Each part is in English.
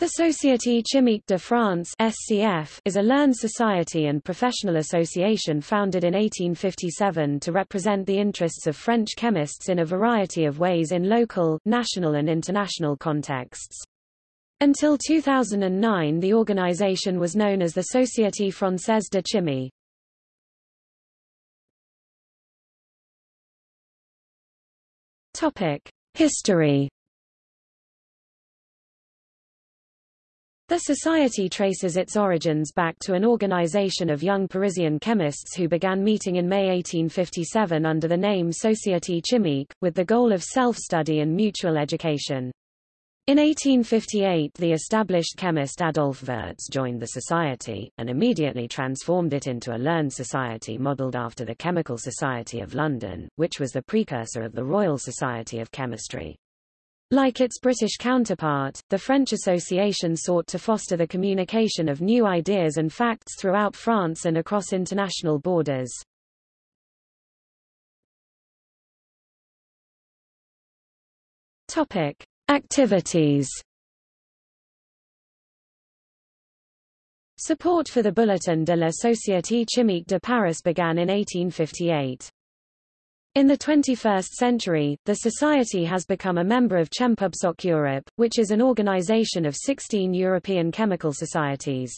The Société Chimique de France SCF is a learned society and professional association founded in 1857 to represent the interests of French chemists in a variety of ways in local, national and international contexts. Until 2009 the organization was known as the Société Française de Chimie. History The society traces its origins back to an organization of young Parisian chemists who began meeting in May 1857 under the name Société Chimique, with the goal of self-study and mutual education. In 1858 the established chemist Adolphe Wurtz joined the society, and immediately transformed it into a learned society modelled after the Chemical Society of London, which was the precursor of the Royal Society of Chemistry. Like its British counterpart, the French Association sought to foster the communication of new ideas and facts throughout France and across international borders. Topic: Activities. Support for the Bulletin de la Société Chimique de Paris began in 1858. In the 21st century, the Society has become a member of Chempubsoc Europe, which is an organization of 16 European chemical societies.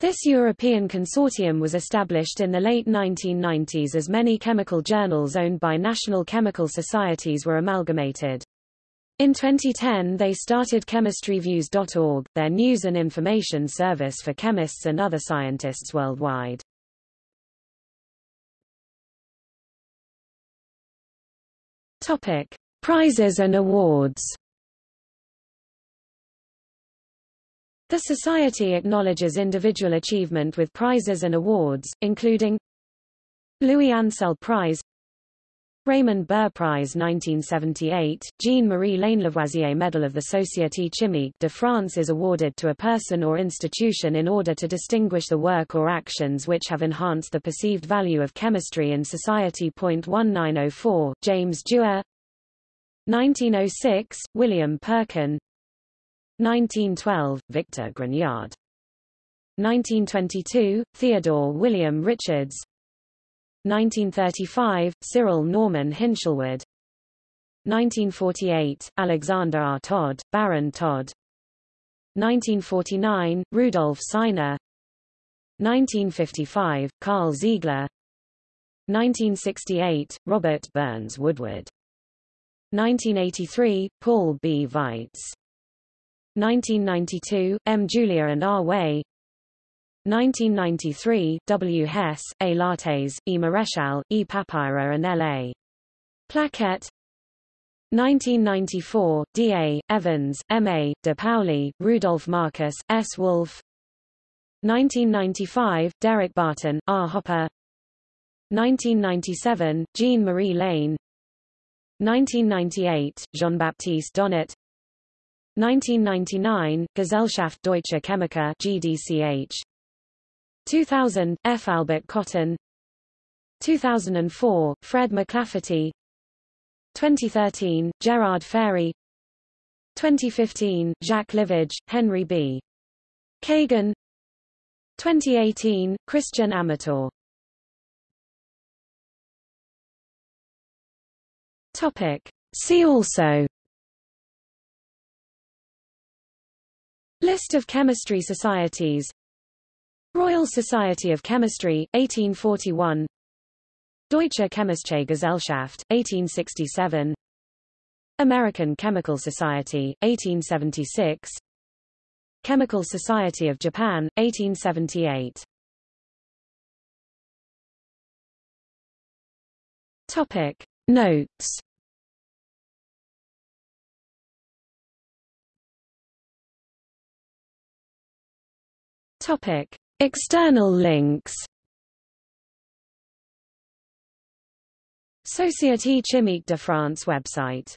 This European consortium was established in the late 1990s as many chemical journals owned by national chemical societies were amalgamated. In 2010 they started chemistryviews.org, their news and information service for chemists and other scientists worldwide. Topic: Prizes and awards. The Society acknowledges individual achievement with prizes and awards, including Louis Ancel Prize Raymond Burr Prize 1978, Jean-Marie Lainé-Lavoisier Medal of the Société Chimique de France is awarded to a person or institution in order to distinguish the work or actions which have enhanced the perceived value of chemistry in society. 1904, James Dewar. 1906, William Perkin. 1912, Victor Grignard. 1922, Theodore William Richards 1935, Cyril Norman Hinshelwood 1948, Alexander R. Todd, Baron Todd 1949, Rudolf Seiner 1955, Karl Ziegler 1968, Robert Burns Woodward 1983, Paul B. Weisz 1992, M. Julia and R. Way 1993, W. Hess, A. Lattes, E. Maréchal, E. Papirer and L. A. Plaquette 1994, D. A. Evans, M. A. De Pauli, Rudolf Marcus, S. Wolf 1995, Derek Barton, R. Hopper 1997, Jean-Marie Lehn 1998, Jean-Baptiste Donnet 1999, Gesellschaft Deutscher Chemiker GDCH 2000, F. Albert Cotton. 2004, Fred McLafferty 2013, Gérard Férey. 2015, Jacques Livage, Henry B. Kagan. 2018, Christian Amatore Topic. See also. List of chemistry societies Royal Society of Chemistry, 1841 Deutsche Chemische Gesellschaft, 1867 American Chemical Society, 1876 Chemical Society of Japan, 1878 Topic. Notes. Topic. External links. Société Chimique de France website